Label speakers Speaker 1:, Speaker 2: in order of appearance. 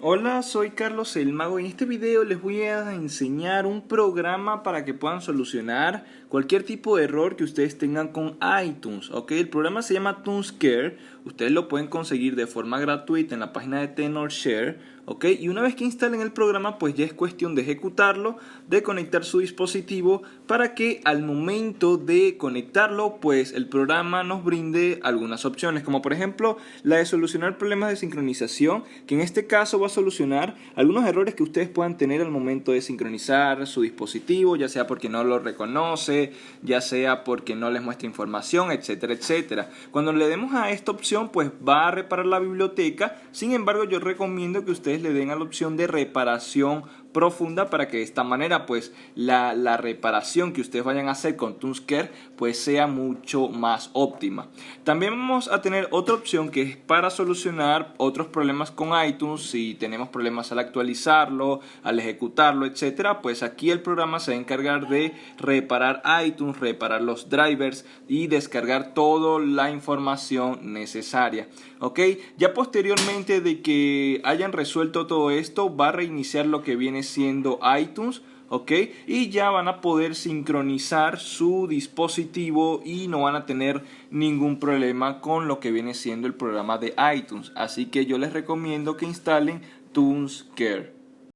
Speaker 1: Hola, soy Carlos el Mago y en este video les voy a enseñar un programa para que puedan solucionar cualquier tipo de error que ustedes tengan con iTunes, ¿ok? El programa se llama TuneScare, ustedes lo pueden conseguir de forma gratuita en la página de TenorShare, ¿ok? Y una vez que instalen el programa, pues ya es cuestión de ejecutarlo, de conectar su dispositivo para que al momento de conectarlo, pues el programa nos brinde algunas opciones, como por ejemplo la de solucionar problemas de sincronización, que en este caso va solucionar algunos errores que ustedes puedan tener al momento de sincronizar su dispositivo, ya sea porque no lo reconoce, ya sea porque no les muestra información, etcétera, etcétera. Cuando le demos a esta opción, pues va a reparar la biblioteca, sin embargo yo recomiendo que ustedes le den a la opción de reparación profunda para que de esta manera pues la, la, reparación que ustedes vayan a hacer con TuneScare pues sea mucho más óptima. También vamos a tener otra opción que es para solucionar otros problemas con iTunes si tenemos problemas al actualizarlo, al ejecutarlo, etcétera, pues aquí el programa se va a encargar de reparar iTunes, reparar los drivers y descargar toda la información necesaria. ¿Ok? Ya posteriormente de que hayan resuelto todo esto, va a reiniciar lo que viene siendo iTunes. ¿ok? Y ya van a poder sincronizar su dispositivo y no van a tener ningún problema con lo que viene siendo el programa de iTunes. Así que yo les recomiendo que instalen TuneScare.